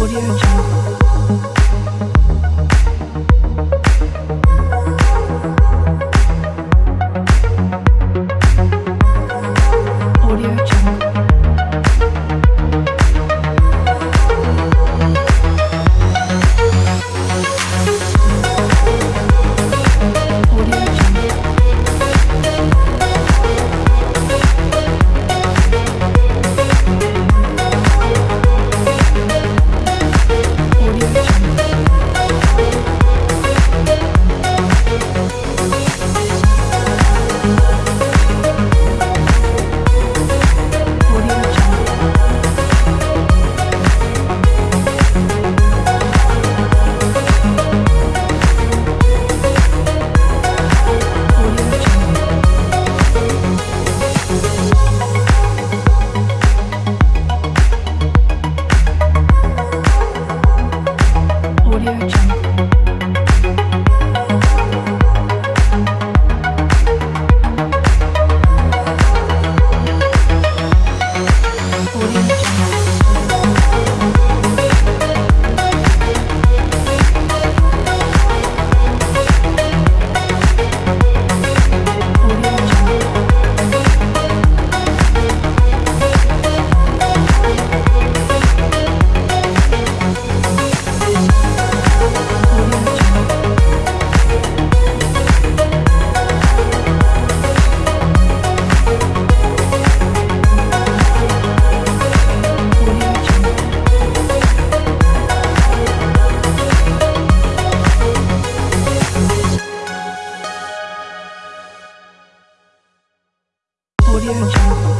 Audio Jungle. You.